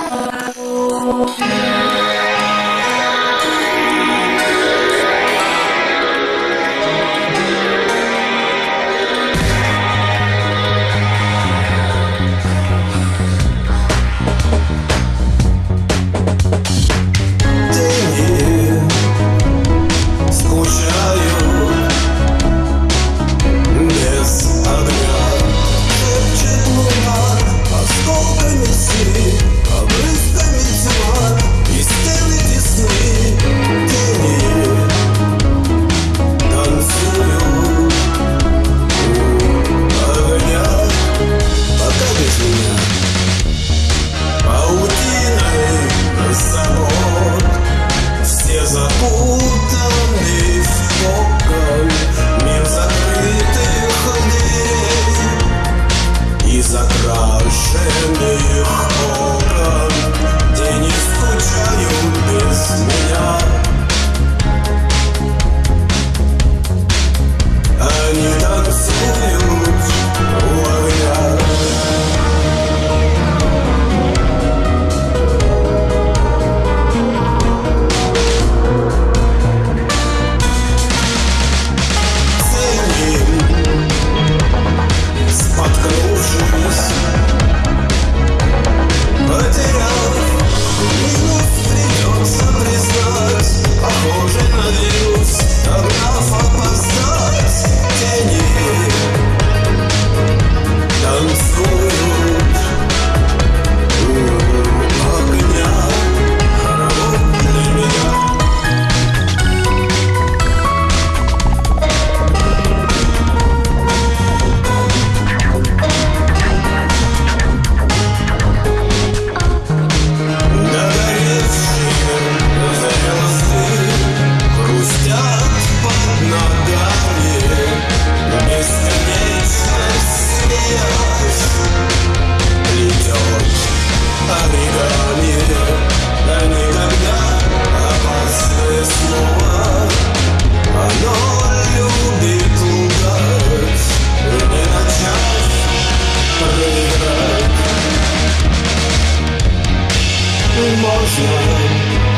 Oh. emotion